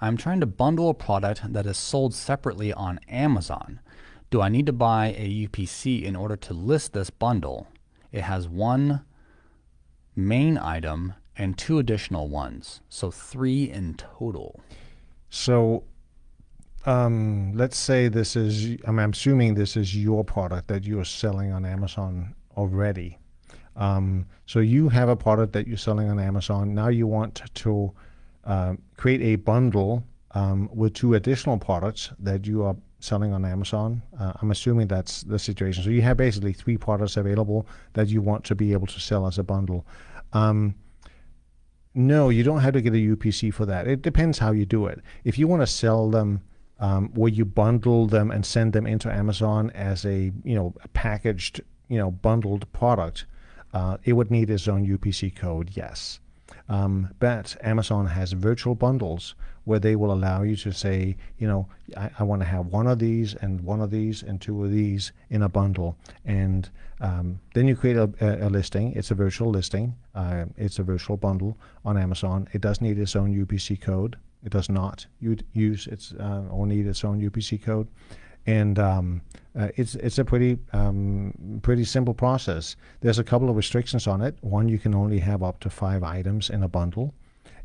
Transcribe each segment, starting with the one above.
I'm trying to bundle a product that is sold separately on Amazon. Do I need to buy a UPC in order to list this bundle? It has one main item and two additional ones, so three in total. So um, let's say this is, I'm assuming this is your product that you're selling on Amazon already. Um, so you have a product that you're selling on Amazon. Now you want to uh, create a bundle um, with two additional products that you are selling on Amazon. Uh, I'm assuming that's the situation. So you have basically three products available that you want to be able to sell as a bundle. Um, no, you don't have to get a UPC for that. It depends how you do it. If you want to sell them um, where you bundle them and send them into Amazon as a you know a packaged you know bundled product, uh, it would need its own UPC code. Yes. Um, but Amazon has virtual bundles where they will allow you to say, you know, I, I want to have one of these and one of these and two of these in a bundle. And um, then you create a, a, a, listing. It's a virtual listing. Uh, it's a virtual bundle on Amazon. It does need its own UPC code. It does not use its uh, or need its own UPC code and um, uh, it's it's a pretty um, pretty simple process. There's a couple of restrictions on it. One, you can only have up to five items in a bundle,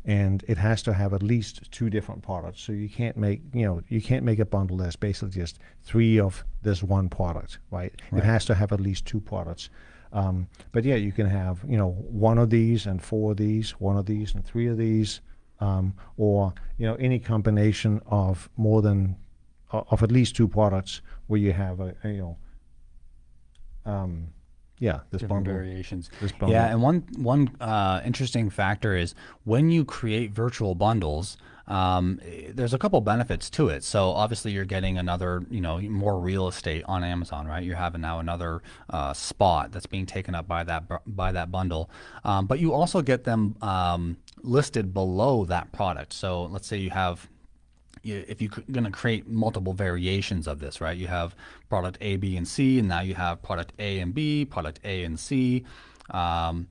and it has to have at least two different products. So you can't make you know you can't make a bundle that's basically just three of this one product, right? right. It has to have at least two products. Um, but yeah, you can have you know one of these and four of these, one of these and three of these, um, or you know any combination of more than of at least two products where you have a, a you know um, yeah this different bundle, variations. This bundle. yeah and one one uh, interesting factor is when you create virtual bundles um, there's a couple benefits to it. So obviously you're getting another you know more real estate on Amazon right? You're having now another uh, spot that's being taken up by that by that bundle. Um, but you also get them um, listed below that product. So let's say you have if you're going to create multiple variations of this, right? You have product A, B, and C, and now you have product A and B, product A and C, um,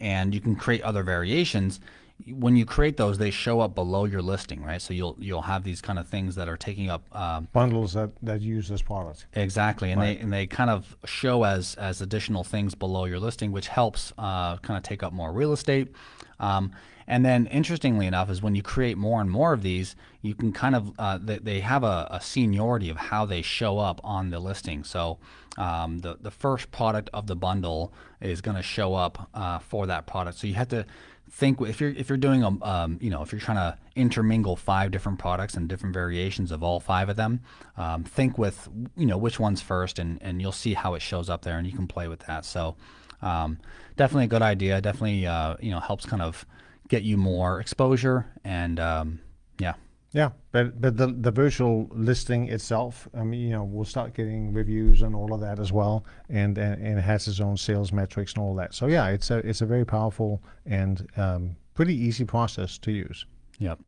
and you can create other variations. When you create those, they show up below your listing, right? So you'll you'll have these kind of things that are taking up um, bundles that, that use this product. Exactly, and right. they and they kind of show as as additional things below your listing, which helps uh, kind of take up more real estate. Um, and then, interestingly enough, is when you create more and more of these, you can kind of uh, they, they, have a, a, seniority of how they show up on the listing. So um, the the first product of the bundle is going to show up uh, for that product. So you have to think if you're if you're doing a um, you know if you're trying to intermingle five different products and different variations of all five of them, um, think with you know which one's first, and and you'll see how it shows up there, and you can play with that. So um, definitely a good idea. Definitely uh, you know helps kind of get you more exposure and um, yeah. Yeah, but but the the virtual listing itself, I mean, you know, we'll start getting reviews and all of that as well, and and, and it has its own sales metrics and all that. So yeah, it's a it's a very powerful and um, pretty easy process to use. Yep.